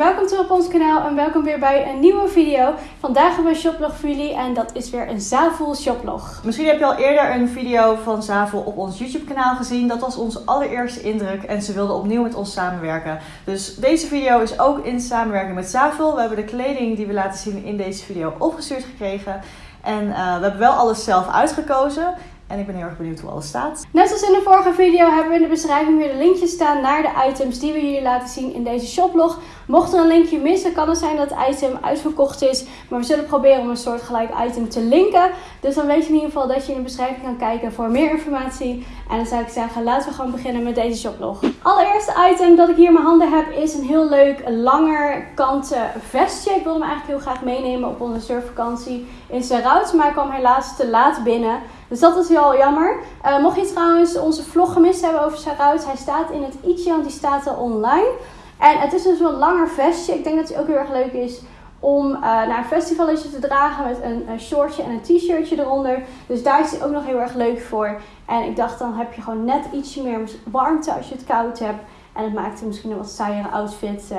welkom terug op ons kanaal en welkom weer bij een nieuwe video. Vandaag hebben we een shoplog voor jullie en dat is weer een Zavel shoplog. Misschien heb je al eerder een video van Zavel op ons YouTube kanaal gezien. Dat was onze allereerste indruk en ze wilden opnieuw met ons samenwerken. Dus deze video is ook in samenwerking met Zavel. We hebben de kleding die we laten zien in deze video opgestuurd gekregen. En uh, we hebben wel alles zelf uitgekozen. En ik ben heel erg benieuwd hoe alles staat. Net zoals in de vorige video hebben we in de beschrijving weer de linkjes staan naar de items die we jullie laten zien in deze shoplog. Mocht er een linkje missen, kan het zijn dat het item uitverkocht is. Maar we zullen proberen om een soort gelijk item te linken. Dus dan weet je in ieder geval dat je in de beschrijving kan kijken voor meer informatie. En dan zou ik zeggen, laten we gewoon beginnen met deze shoplog. Allereerste item dat ik hier in mijn handen heb is een heel leuk langer kanten vestje. Ik wilde hem eigenlijk heel graag meenemen op onze surfvakantie in Serhout. Maar ik kwam helaas te laat binnen. Dus dat is heel jammer. Uh, mocht je trouwens onze vlog gemist hebben over Serhout, hij staat in het i'tje, want die staat al online. En het is dus een langer vestje. Ik denk dat het ook heel erg leuk is om uh, naar een festivalletje te dragen met een, een shortje en een t-shirtje eronder. Dus daar is hij ook nog heel erg leuk voor. En ik dacht, dan heb je gewoon net ietsje meer warmte als je het koud hebt. En het maakt misschien een wat saaiere outfit uh,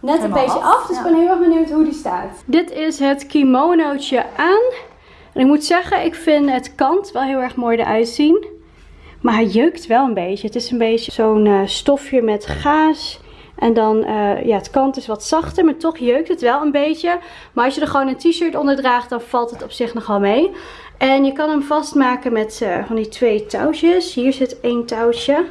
net een beetje af. Dus ik ben heel erg benieuwd hoe die staat. Dit is het kimonootje aan. En ik moet zeggen, ik vind het kant wel heel erg mooi eruit zien. Maar hij jeukt wel een beetje. Het is een beetje zo'n uh, stofje met gaas. En dan, uh, ja, het kant is wat zachter, maar toch jeukt het wel een beetje. Maar als je er gewoon een t-shirt onder draagt, dan valt het op zich nogal mee. En je kan hem vastmaken met uh, van die twee touwtjes. Hier zit één touwtje.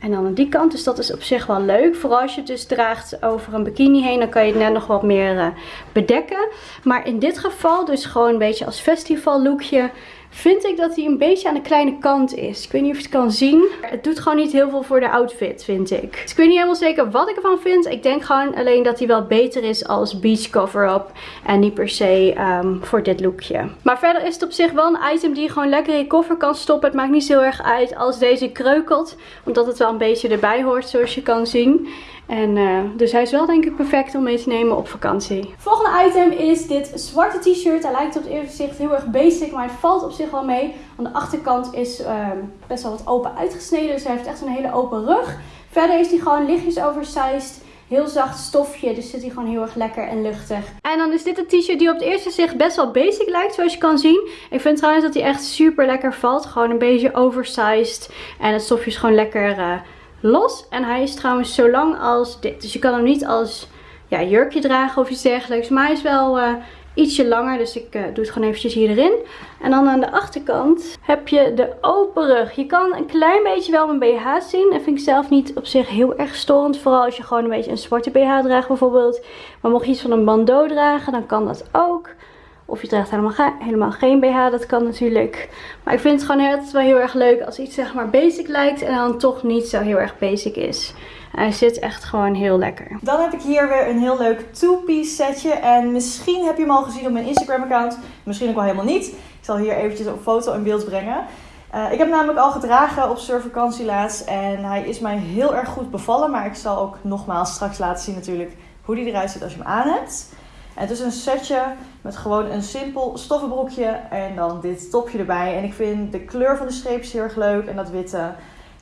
En dan aan die kant, dus dat is op zich wel leuk. Vooral als je het dus draagt over een bikini heen, dan kan je het net nog wat meer uh, bedekken. Maar in dit geval, dus gewoon een beetje als festival lookje, vind ik dat hij een beetje aan de kleine kant is. Ik weet niet of je het kan zien. Het doet gewoon niet heel veel voor de outfit, vind ik. Dus ik weet niet helemaal zeker wat ik ervan vind. Ik denk gewoon alleen dat hij wel beter is als beach cover-up. En niet per se um, voor dit lookje. Maar verder is het op zich wel een item die je gewoon lekker in je koffer kan stoppen. Het maakt niet zo erg uit als deze kreukelt. Omdat het wel een beetje erbij hoort, zoals je kan zien. En uh, dus hij is wel denk ik perfect om mee te nemen op vakantie. Volgende item is dit zwarte t-shirt. Hij lijkt op het eerste gezicht heel erg basic, maar het valt op zich wel mee. Aan de achterkant is uh, best wel wat open uitgesneden, dus hij heeft echt een hele open rug. Verder is hij gewoon lichtjes oversized. Heel zacht stofje, dus zit hij gewoon heel erg lekker en luchtig. En dan is dit een t-shirt die op het eerste gezicht best wel basic lijkt, zoals je kan zien. Ik vind trouwens dat hij echt super lekker valt. Gewoon een beetje oversized. En het stofje is gewoon lekker... Uh, los. En hij is trouwens zo lang als dit. Dus je kan hem niet als ja, jurkje dragen of iets dergelijks. Maar hij is wel uh, ietsje langer. Dus ik uh, doe het gewoon eventjes hier erin. En dan aan de achterkant heb je de open rug. Je kan een klein beetje wel mijn BH zien. Dat vind ik zelf niet op zich heel erg storend. Vooral als je gewoon een beetje een zwarte BH draagt bijvoorbeeld. Maar mocht je iets van een bandeau dragen, dan kan dat ook. Of je draagt helemaal, helemaal geen BH, dat kan natuurlijk. Maar ik vind het gewoon altijd wel heel erg leuk als iets zeg maar basic lijkt en dan toch niet zo heel erg basic is. hij zit echt gewoon heel lekker. Dan heb ik hier weer een heel leuk two-piece setje. En misschien heb je hem al gezien op mijn Instagram account. Misschien ook wel helemaal niet. Ik zal hier eventjes een foto in beeld brengen. Uh, ik heb namelijk al gedragen op surfvakantie laatst. En hij is mij heel erg goed bevallen. Maar ik zal ook nogmaals straks laten zien natuurlijk hoe die eruit ziet als je hem aan hebt. Het is een setje met gewoon een simpel stoffenbroekje en dan dit topje erbij. En ik vind de kleur van de streepjes heel erg leuk en dat witte.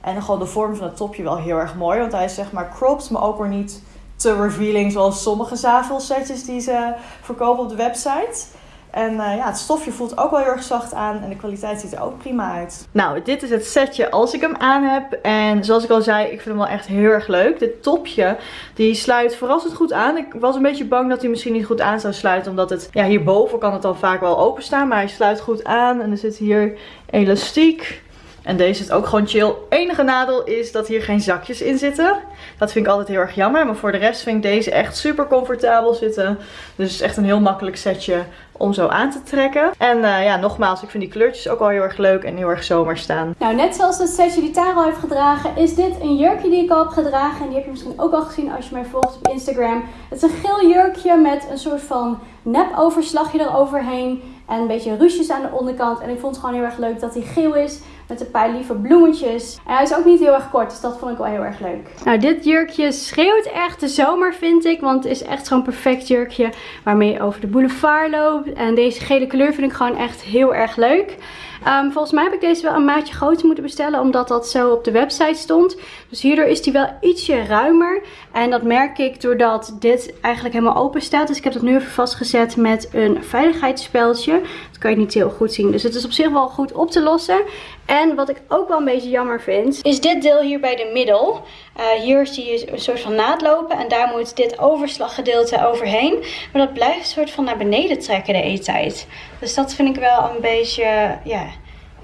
En gewoon de vorm van het topje wel heel erg mooi. Want hij is zeg maar cropped, maar ook weer niet te revealing zoals sommige zavelsetjes die ze verkopen op de website. En uh, ja, het stofje voelt ook wel heel erg zacht aan en de kwaliteit ziet er ook prima uit. Nou, dit is het setje als ik hem aan heb. En zoals ik al zei, ik vind hem wel echt heel erg leuk. Dit topje, die sluit verrassend goed aan. Ik was een beetje bang dat hij misschien niet goed aan zou sluiten. Omdat het, ja, hierboven kan het dan vaak wel openstaan. Maar hij sluit goed aan. En er zit hier elastiek. En deze is ook gewoon chill. Enige nadeel is dat hier geen zakjes in zitten. Dat vind ik altijd heel erg jammer. Maar voor de rest vind ik deze echt super comfortabel zitten. Dus het is echt een heel makkelijk setje om zo aan te trekken. En uh, ja, nogmaals, ik vind die kleurtjes ook wel heel erg leuk en heel erg zomer staan. Nou, net zoals het setje die Taro heeft gedragen, is dit een jurkje die ik al heb gedragen. En die heb je misschien ook al gezien als je mij volgt op Instagram. Het is een geel jurkje met een soort van nep overslagje eroverheen. En een beetje ruches aan de onderkant. En ik vond het gewoon heel erg leuk dat hij geel is. Met een paar lieve bloemetjes. En hij is ook niet heel erg kort, dus dat vond ik wel heel erg leuk. Nou, dit jurkje schreeuwt echt de zomer, vind ik. Want het is echt zo'n perfect jurkje waarmee je over de boulevard loopt. En deze gele kleur vind ik gewoon echt heel erg leuk. Ehm, volgens mij heb ik deze wel een maatje groter moeten bestellen, omdat dat zo op de website stond. Dus hierdoor is die wel ietsje ruimer. En dat merk ik doordat dit eigenlijk helemaal open staat. Dus ik heb dat nu even vastgezet met een veiligheidsspeltje. Dat kan je niet heel goed zien. Dus het is op zich wel goed op te lossen. En wat ik ook wel een beetje jammer vind, is dit deel hier bij de middel. Uh, hier zie je een soort van naad lopen en daar moet dit overslaggedeelte overheen. Maar dat blijft een soort van naar beneden trekken de e-tijd. Dus dat vind ik wel een beetje, ja,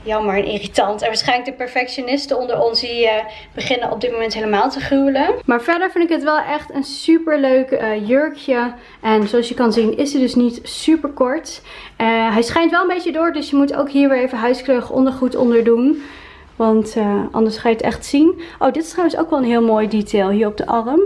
jammer en irritant. En waarschijnlijk de perfectionisten onder ons die uh, beginnen op dit moment helemaal te gruwelen. Maar verder vind ik het wel echt een super leuk uh, jurkje. En zoals je kan zien is hij dus niet super kort. Hij schijnt wel een beetje door, dus je moet ook hier weer even huiskleurig ondergoed onder doen. Want anders ga je het echt zien. Oh, dit is trouwens ook wel een heel mooi detail hier op de arm.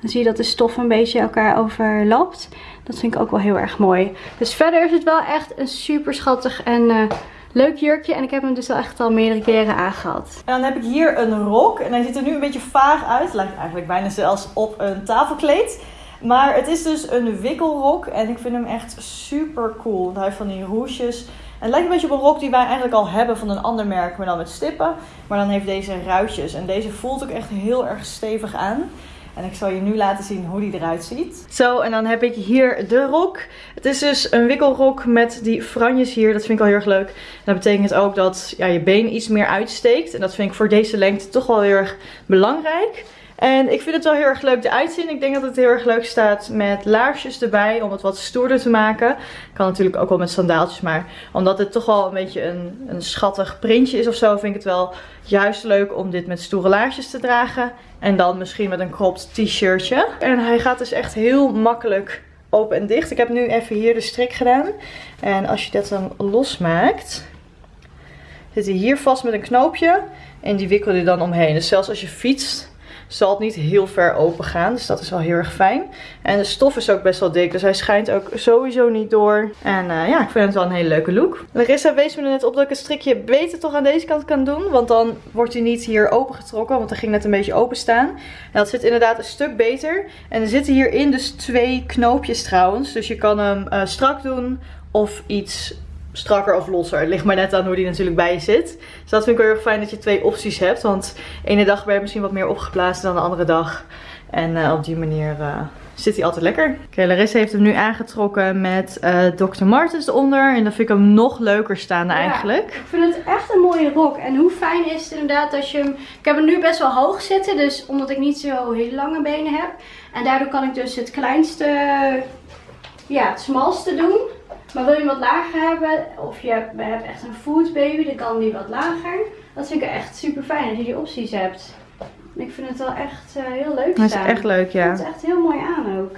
Dan zie je dat de stof een beetje elkaar overlapt. Dat vind ik ook wel heel erg mooi. Dus verder is het wel echt een super schattig en leuk jurkje. En ik heb hem dus al echt al meerdere keren aangehad. En dan heb ik hier een rok. En hij ziet er nu een beetje vaag uit. Lijkt eigenlijk bijna zelfs op een tafelkleed. Maar het is dus een wikkelrok. En ik vind hem echt super cool. Hij heeft van die roesjes. En het lijkt een beetje op een rok die wij eigenlijk al hebben van een ander merk. Maar dan met stippen. Maar dan heeft deze ruitjes. En deze voelt ook echt heel erg stevig aan. En ik zal je nu laten zien hoe die eruit ziet. Zo, en dan heb ik hier de rok. Het is dus een wikkelrok met die franjes hier. Dat vind ik al heel erg leuk. dat betekent ook dat ja, je been iets meer uitsteekt. En dat vind ik voor deze lengte toch wel heel erg belangrijk. En ik vind het wel heel erg leuk eruit zien. Ik denk dat het heel erg leuk staat met laarsjes erbij. Om het wat stoerder te maken. Kan natuurlijk ook wel met sandaaltjes. Maar omdat het toch wel een beetje een, een schattig printje is of zo. Vind ik het wel juist leuk om dit met stoere laarsjes te dragen. En dan misschien met een cropped t-shirtje. En hij gaat dus echt heel makkelijk open en dicht. Ik heb nu even hier de strik gedaan. En als je dat dan losmaakt, zit hij hier vast met een knoopje. En die wikkel je dan omheen. Dus zelfs als je fietst, zal het niet heel ver open gaan. Dus dat is wel heel erg fijn. En de stof is ook best wel dik. Dus hij schijnt ook sowieso niet door. En uh, ja, ik vind het wel een hele leuke look. Larissa wees me er net op dat ik het strikje beter toch aan deze kant kan doen. Want dan wordt hij niet hier opengetrokken. Want hij ging net een beetje open staan. En dat zit inderdaad een stuk beter. En er zitten hierin dus twee knoopjes trouwens. Dus je kan hem uh, strak doen of iets strakker of losser. Het ligt maar net aan hoe die natuurlijk bij je zit. Dus dat vind ik wel heel fijn dat je twee opties hebt. Want de ene dag ben je misschien wat meer opgeblazen dan de andere dag. En uh, op die manier uh, zit hij altijd lekker. Oké, okay, Larissa heeft hem nu aangetrokken met uh, Dr. Martens eronder. En dan vind ik hem nog leuker staan eigenlijk. ik vind het echt een mooie rok. En hoe fijn is het inderdaad als je hem... Ik heb hem nu best wel hoog zitten. Dus omdat ik niet zo heel lange benen heb. En daardoor kan ik dus het kleinste... Ja, het smalste doen. Maar wil je hem wat lager hebben, of je hebt, echt een food baby, dan kan die wat lager. Dat vind ik echt super fijn dat je die opties hebt. Ik vind het wel echt uh, heel leuk staan. Dat is echt leuk, ja. Het is echt heel mooi aan ook.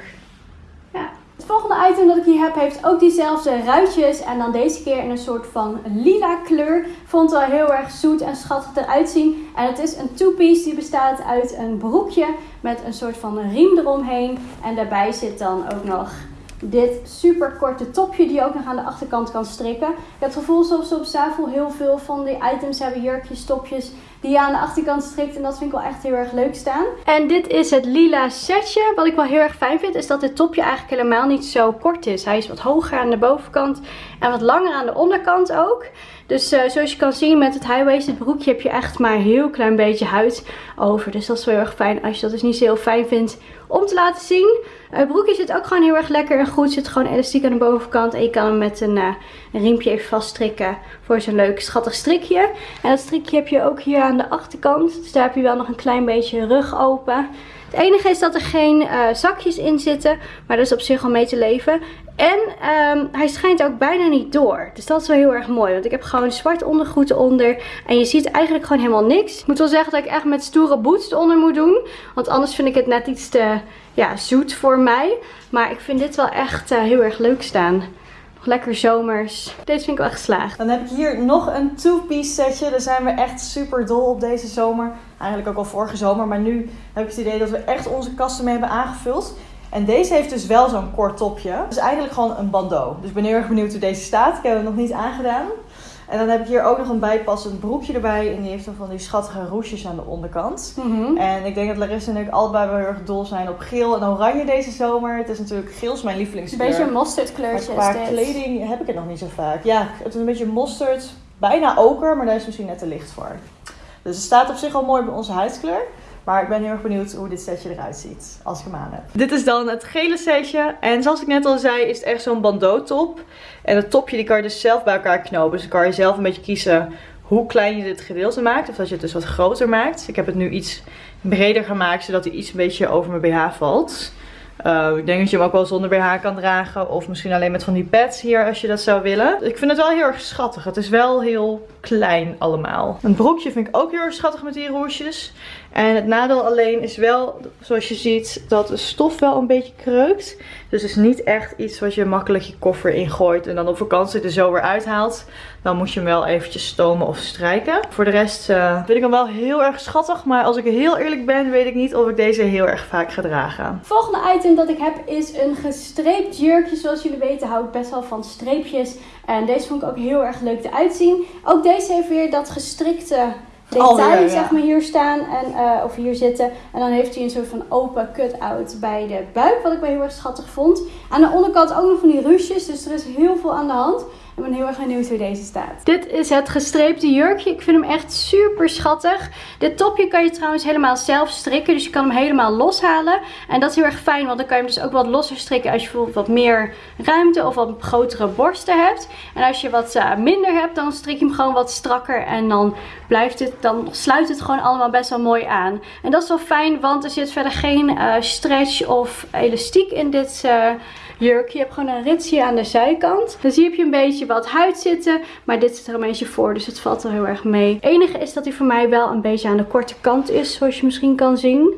Ja. Het volgende item dat ik hier heb heeft ook diezelfde ruitjes. En dan deze keer in een soort van lila kleur. Vond het wel heel erg zoet en schattig eruit zien. En het is een two-piece die bestaat uit een broekje met een soort van riem eromheen. En daarbij zit dan ook nog dit super korte topje die je ook nog aan de achterkant kan strikken. Ik heb het gevoel alsof ze op Zafel heel veel van die items hebben, jurkjes, topjes, die aan de achterkant strikt. En dat vind ik wel echt heel erg leuk staan. En dit is het lila setje. Wat ik wel heel erg fijn vind, is dat dit topje eigenlijk helemaal niet zo kort is. Hij is wat hoger aan de bovenkant en wat langer aan de onderkant ook. Dus uh, zoals je kan zien met het high-waisted broekje heb je echt maar een heel klein beetje huid over. Dus dat is wel heel erg fijn als je dat dus niet zo heel fijn vindt om te laten zien. Het broekje zit ook gewoon heel erg lekker en goed. Zit gewoon elastiek aan de bovenkant. En je kan hem met een, uh, een riempje even vaststrikken voor zo'n leuk schattig strikje. En dat strikje heb je ook hier aan de achterkant. Dus daar heb je wel nog een klein beetje rug open. Het enige is dat er geen uh, zakjes in zitten. Maar dat is op zich al mee te leven. En um, hij schijnt ook bijna niet door. Dus dat is wel heel erg mooi. Want ik heb gewoon zwart ondergoed onder. En je ziet eigenlijk gewoon helemaal niks. Ik moet wel zeggen dat ik echt met stoere boots eronder moet doen. Want anders vind ik het net iets te ja, zoet voor mij. Maar ik vind dit wel echt uh, heel erg leuk staan. Lekker zomers. Deze vind ik wel geslaagd. Dan heb ik hier nog een two-piece setje. Daar zijn we echt super dol op deze zomer. Eigenlijk ook al vorige zomer. Maar nu heb ik het idee dat we echt onze kasten mee hebben aangevuld. En deze heeft dus wel zo'n kort topje. Dus eigenlijk gewoon een bandeau. Dus ik ben heel erg benieuwd hoe deze staat. Ik heb hem nog niet aangedaan. En dan heb ik hier ook nog een bijpassend broekje erbij. En die heeft dan van die schattige roesjes aan de onderkant. Mhm. En ik denk dat Larissa en ik allebei wel heel erg dol zijn op geel en oranje deze zomer. Het is natuurlijk geel is mijn lievelingskleur. Een beetje een mosterdkleurtje Maar qua kleding heb ik het nog niet zo vaak. Ja, het is een beetje mosterd. bijna oker, maar daar is misschien net te licht voor. Dus het staat op zich al mooi bij onze huidskleur. Maar ik ben heel erg benieuwd hoe dit setje eruit ziet als ik hem heb. Dit is dan het gele setje. En zoals ik net al zei is het echt zo'n bandeau top. En het topje die kan je dus zelf bij elkaar knopen. Dus dan kan je zelf een beetje kiezen hoe klein je dit gedeelte maakt. Of dat je het dus wat groter maakt. Ik heb het nu iets breder gemaakt zodat hij iets een beetje over mijn BH valt. Uh, ik denk dat je hem ook wel zonder BH kan dragen. Of misschien alleen met van die pads hier als je dat zou willen. Ik vind het wel heel erg schattig. Het is wel heel klein allemaal. Een broekje vind ik ook heel erg schattig met die roosjes. En het nadeel alleen is wel, zoals je ziet, dat de stof wel een beetje kreukt. Dus het is niet echt iets wat je makkelijk je koffer ingooit en dan op vakantie er zo weer uithaalt. Dan moet je hem wel eventjes stomen of strijken. Voor de rest uh, vind ik hem wel heel erg schattig. Maar als ik heel eerlijk ben, weet ik niet of ik deze heel erg vaak ga dragen. Volgende item dat ik heb is een gestreept jurkje. Zoals jullie weten hou ik best wel van streepjes. En deze vond ik ook heel erg leuk eruit zien. Ook deze heeft weer dat gestrikte detail, zeg maar, hier staan en, uh, of hier zitten. En dan heeft hij een soort van open cut-out bij de buik, wat ik wel heel erg schattig vond. Aan de onderkant ook nog van die ruches, dus er is heel veel aan de hand. Ik ben heel erg benieuwd hoe deze staat. Dit is het gestreepte jurkje. Ik vind hem echt super schattig. Dit topje kan je trouwens helemaal zelf strikken. Dus je kan hem helemaal loshalen. En dat is heel erg fijn. Want dan kan je hem dus ook wat losser strikken als je bijvoorbeeld wat meer ruimte of wat grotere borsten hebt. En als je wat uh, minder hebt, dan strik je hem gewoon wat strakker. En dan blijft het, dan sluit het gewoon allemaal best wel mooi aan. En dat is wel fijn, want er zit verder geen uh, stretch of elastiek in dit uh, jurk. Je hebt gewoon een ritsje aan de zijkant. Dus hier heb je een beetje wat huid zitten. Maar dit zit er een beetje voor, dus het valt er heel erg mee. Het enige is dat hij voor mij wel een beetje aan de korte kant is, zoals je misschien kan zien.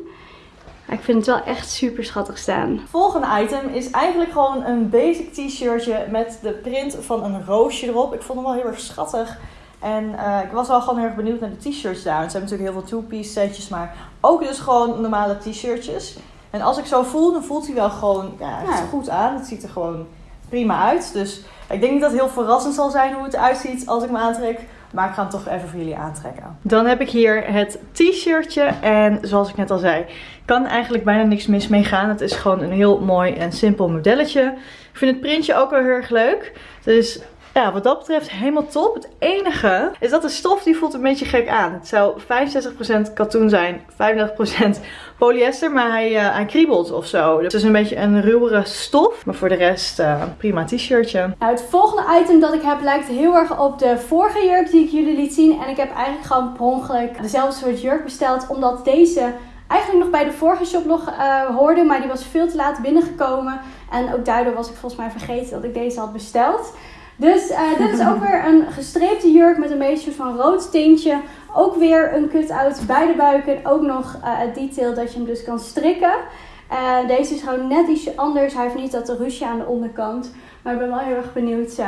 Ik vind het wel echt super schattig staan. Volgende item is eigenlijk gewoon een basic t-shirtje met de print van een roosje erop. Ik vond hem wel heel erg schattig. En uh, ik was wel gewoon heel erg benieuwd naar de t-shirts daar. Ze hebben natuurlijk heel veel two-piece setjes, maar ook dus gewoon normale t-shirtjes. En als ik zo voel, dan voelt hij wel gewoon ja, ja. goed aan. Het ziet er gewoon prima uit. Dus ik denk niet dat het heel verrassend zal zijn hoe het eruit ziet als ik me aantrek. Maar ik ga hem toch even voor jullie aantrekken. Dan heb ik hier het t-shirtje. En zoals ik net al zei, kan eigenlijk bijna niks mis mee gaan. Het is gewoon een heel mooi en simpel modelletje. Ik vind het printje ook wel heel erg leuk. Dus ja, wat dat betreft helemaal top. Het enige is dat de stof die voelt een beetje gek aan. Het zou 65% katoen zijn, 35% polyester, maar hij, uh, hij kriebelt of zo. Dus het is een beetje een ruwere stof. Maar voor de rest uh, prima t-shirtje. Nou, het volgende item dat ik heb lijkt heel erg op de vorige jurk die ik jullie liet zien. En ik heb eigenlijk gewoon per ongeluk dezelfde soort jurk besteld. Omdat deze eigenlijk nog bij de vorige shoplog uh, hoorde. Maar die was veel te laat binnengekomen. En ook daardoor was ik volgens mij vergeten dat ik deze had besteld. Dus uh, dit is ook weer een gestreepte jurk met een beetje van rood tintje. Ook weer een cut-out bij de buik en ook nog uh, het detail dat je hem dus kan strikken. Uh, deze is gewoon net ietsje anders. Hij heeft niet dat ruche aan de onderkant. Maar ik ben wel heel erg benieuwd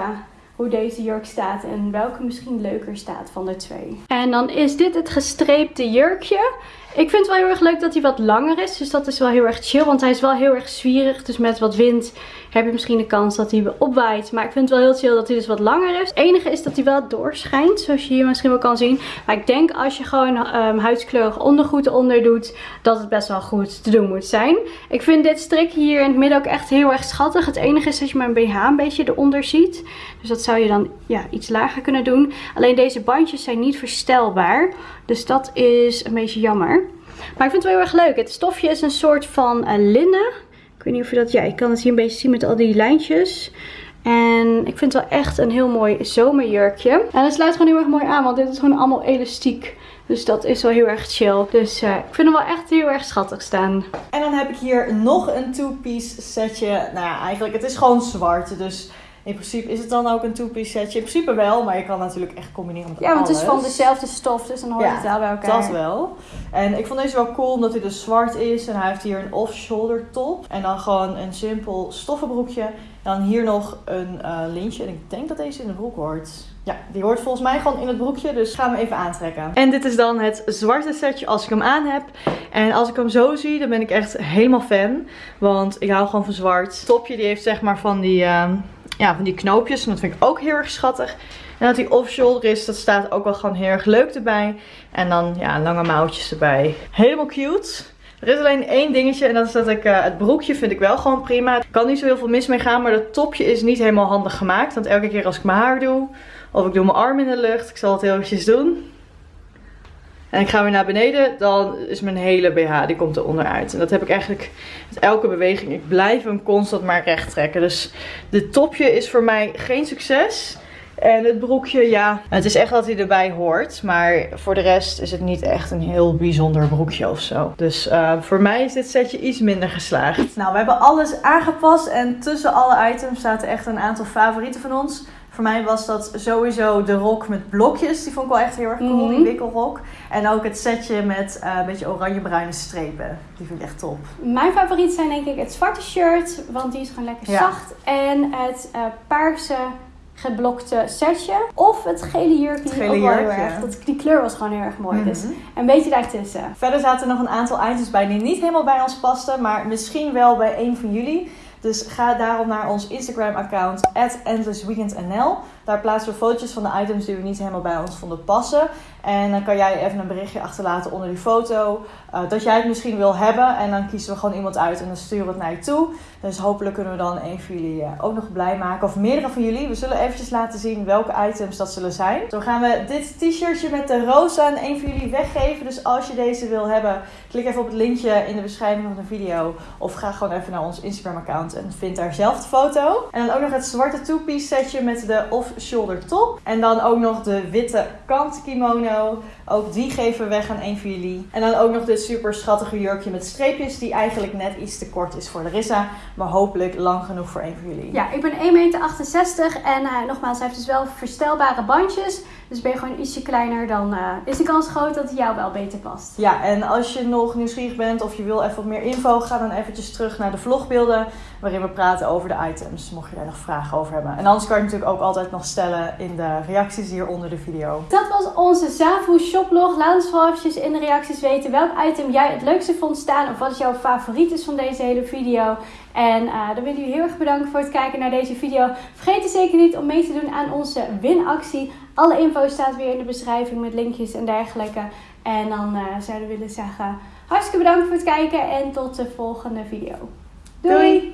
hoe deze jurk staat en welke misschien leuker staat van de twee. En dan is dit het gestreepte jurkje. Ik vind het wel heel erg leuk dat hij wat langer is. Dus dat is wel heel erg chill. Want hij is wel heel erg zwierig. Dus met wat wind heb je misschien de kans dat hij opwaait. Maar ik vind het wel heel chill dat hij dus wat langer is. Het enige is dat hij wel doorschijnt. Zoals je hier misschien wel kan zien. Maar ik denk als je gewoon um, huidskleurig ondergoed eronder doet. Dat het best wel goed te doen moet zijn. Ik vind dit strik hier in het midden ook echt heel erg schattig. Het enige is dat je mijn BH een beetje eronder ziet. Dus dat zou je dan ja, iets lager kunnen doen. Alleen deze bandjes zijn niet verstelbaar. Dus dat is een beetje jammer. Maar ik vind het wel heel erg leuk. Het stofje is een soort van uh, linnen. Ik weet niet of je dat... Ja, ik kan het hier een beetje zien met al die lijntjes. En ik vind het wel echt een heel mooi zomerjurkje. En het sluit gewoon heel erg mooi aan, want dit is gewoon allemaal elastiek. Dus dat is wel heel erg chill. Dus uh, ik vind hem wel echt heel erg schattig staan. En dan heb ik hier nog een two-piece setje. Nou ja, eigenlijk het is gewoon zwart. Dus in principe is het dan ook een two-piece setje. In principe wel, maar je kan natuurlijk echt combineren met Ja, want het is van dezelfde stof, dus dan hoort ja, het wel bij elkaar. dat wel. En ik vond deze wel cool omdat hij dus zwart is. En hij heeft hier een off-shoulder top. En dan gewoon een simpel stoffenbroekje. En dan hier nog een uh, lintje. En ik denk dat deze in de broek hoort. Ja, die hoort volgens mij gewoon in het broekje. Dus gaan we even aantrekken. En dit is dan het zwarte setje als ik hem aan heb. En als ik hem zo zie, dan ben ik echt helemaal fan. Want ik hou gewoon van zwart. Het topje die heeft zeg maar van die... Uh, ja, van die knoopjes. En dat vind ik ook heel erg schattig. En dat die off-shoulder is, dat staat ook wel gewoon heel erg leuk erbij. En dan ja, lange mouwtjes erbij. Helemaal cute. Er is alleen één dingetje en dat is dat ik uh, het broekje vind ik wel gewoon prima. Kan niet zo heel veel mis mee gaan, maar dat topje is niet helemaal handig gemaakt. Want elke keer als ik mijn haar doe Of ik doe mijn arm in de lucht. Ik zal het heel eventjes doen. En ik ga weer naar beneden, dan is mijn hele BH, die komt er onderuit. En dat heb ik eigenlijk met elke beweging. Ik blijf hem constant maar recht trekken. Dus dit topje is voor mij geen succes. En het broekje, ja, het is echt dat hij erbij hoort. Maar voor de rest is het niet echt een heel bijzonder broekje of zo. Dus uh, voor mij is dit setje iets minder geslaagd. Nou, we hebben alles aangepast. En tussen alle items zaten echt een aantal favorieten van ons. Voor mij was dat sowieso de rok met blokjes. Die vond ik wel echt heel erg cool, die wikkelrok. En ook het setje met uh, een beetje oranje-bruine strepen. Die vind ik echt top. Mijn favoriet zijn denk ik het zwarte shirt, want die is gewoon lekker Ja. zacht. En het eh, paarse geblokte setje. Of het gele jurkje. Het gele heel jurkje. erg. Dat, die kleur was gewoon heel erg mooi. Dus Mhm. een beetje daartussen. Verder zaten er nog een aantal items bij die niet helemaal bij ons pasten, maar misschien wel bij een van jullie. Dus ga daarom naar ons Instagram-account, endlessweekendnl. Daar plaatsen we fotootjes van de items die we niet helemaal bij ons vonden passen. En dan kan jij even een berichtje achterlaten onder die foto. eh, dat jij het misschien wil hebben. En dan kiezen we gewoon iemand uit en dan sturen we het naar je toe. Dus hopelijk kunnen we dan een van jullie eh, ook nog blij maken. Of meerdere van jullie. We zullen eventjes laten zien welke items dat zullen zijn. Zo gaan we dit t-shirtje met de roos aan een van jullie weggeven. Dus als je deze wil hebben, klik even op het linkje in de beschrijving van de video. Of ga gewoon even naar ons Instagram account en vind daar zelf de foto. En dan ook nog het zwarte two-piece setje met de off-shoulder top. En dan ook nog de witte kant kimono. Ook die geven we weg aan een van jullie. En dan ook nog dit super schattige jurkje met streepjes. Die eigenlijk net iets te kort is voor Larissa. Maar hopelijk lang genoeg voor een van jullie. Ja, ik ben 1,68 meter en eh, nogmaals, hij heeft dus wel verstelbare bandjes. Dus ben je gewoon ietsje kleiner, dan eh, is de kans groot dat hij jou wel beter past. Ja, en als je nog nieuwsgierig bent of je wil even wat meer info, ga dan eventjes terug naar de vlogbeelden waarin we praten over de items, mocht je daar nog vragen over hebben. En anders kan je natuurlijk ook altijd nog stellen in de reacties hier onder de video. Dat was onze Zavu shoplog. Laat ons vooral eventjes in de reacties weten welk item jij het leukste vond staan. Of wat jouw favoriet is van deze hele video. En eh, dan willen jullie heel erg bedanken voor het kijken naar deze video. Vergeet er zeker niet om mee te doen aan onze winactie. Alle info staat weer in de beschrijving met linkjes en dergelijke. En dan eh, zouden we willen zeggen hartstikke bedankt voor het kijken en tot de volgende video. Doei.